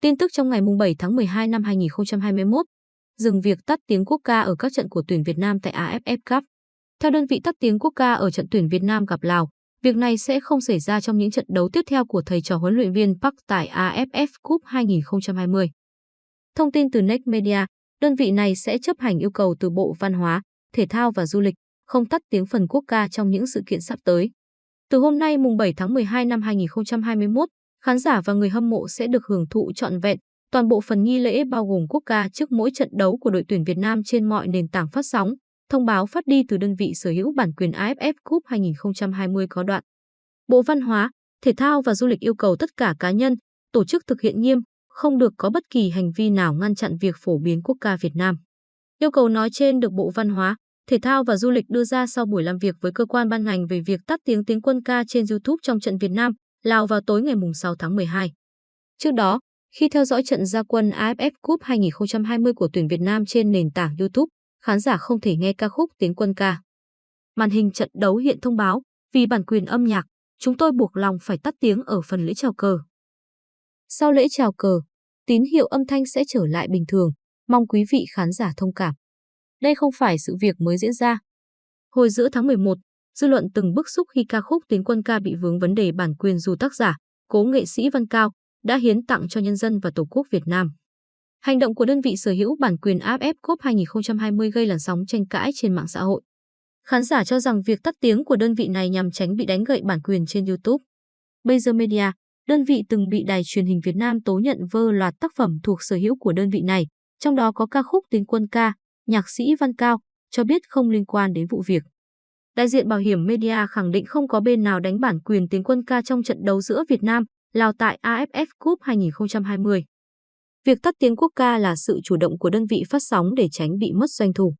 Tin tức trong ngày 7 tháng 12 năm 2021, dừng việc tắt tiếng quốc ca ở các trận của tuyển Việt Nam tại AFF Cup. Theo đơn vị tắt tiếng quốc ca ở trận tuyển Việt Nam gặp Lào, việc này sẽ không xảy ra trong những trận đấu tiếp theo của thầy trò huấn luyện viên Park tại AFF Cup 2020. Thông tin từ Next Media, đơn vị này sẽ chấp hành yêu cầu từ Bộ Văn hóa, Thể thao và Du lịch, không tắt tiếng phần quốc ca trong những sự kiện sắp tới. Từ hôm nay mùng 7 tháng 12 năm 2021, khán giả và người hâm mộ sẽ được hưởng thụ trọn vẹn toàn bộ phần nghi lễ bao gồm quốc ca trước mỗi trận đấu của đội tuyển Việt Nam trên mọi nền tảng phát sóng. Thông báo phát đi từ đơn vị sở hữu bản quyền AFF Cup 2020 có đoạn. Bộ Văn hóa, Thể thao và Du lịch yêu cầu tất cả cá nhân, tổ chức thực hiện nghiêm, không được có bất kỳ hành vi nào ngăn chặn việc phổ biến quốc ca Việt Nam. Yêu cầu nói trên được Bộ Văn hóa, Thể thao và Du lịch đưa ra sau buổi làm việc với cơ quan ban ngành về việc tắt tiếng tiếng quân ca trên YouTube trong trận Việt Nam, Lào vào tối ngày 6 tháng 12. Trước đó, khi theo dõi trận gia quân AFF Cup 2020 của tuyển Việt Nam trên nền tảng YouTube, khán giả không thể nghe ca khúc tiếng quân ca. Màn hình trận đấu hiện thông báo, vì bản quyền âm nhạc, chúng tôi buộc lòng phải tắt tiếng ở phần lễ chào cờ. Sau lễ chào cờ, tín hiệu âm thanh sẽ trở lại bình thường, mong quý vị khán giả thông cảm. Đây không phải sự việc mới diễn ra. Hồi giữa tháng 11, dư luận từng bức xúc khi ca khúc Tiến quân ca bị vướng vấn đề bản quyền dù tác giả, cố nghệ sĩ Văn Cao, đã hiến tặng cho nhân dân và Tổ quốc Việt Nam. Hành động của đơn vị sở hữu bản quyền AFF Cup 2020 gây làn sóng tranh cãi trên mạng xã hội. Khán giả cho rằng việc tắt tiếng của đơn vị này nhằm tránh bị đánh gậy bản quyền trên YouTube. Bây giờ Media, đơn vị từng bị đài truyền hình Việt Nam tố nhận vơ loạt tác phẩm thuộc sở hữu của đơn vị này, trong đó có ca khúc Tiến quân ca, nhạc sĩ Văn Cao, cho biết không liên quan đến vụ việc. Đại diện Bảo hiểm Media khẳng định không có bên nào đánh bản quyền tiếng quân ca trong trận đấu giữa Việt Nam, Lào tại AFF Cup 2020. Việc tắt tiếng quốc ca là sự chủ động của đơn vị phát sóng để tránh bị mất doanh thu.